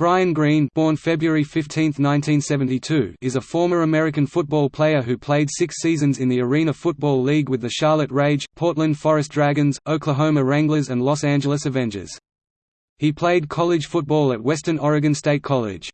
Brian Green born February 15, 1972, is a former American football player who played six seasons in the Arena Football League with the Charlotte Rage, Portland Forest Dragons, Oklahoma Wranglers and Los Angeles Avengers. He played college football at Western Oregon State College.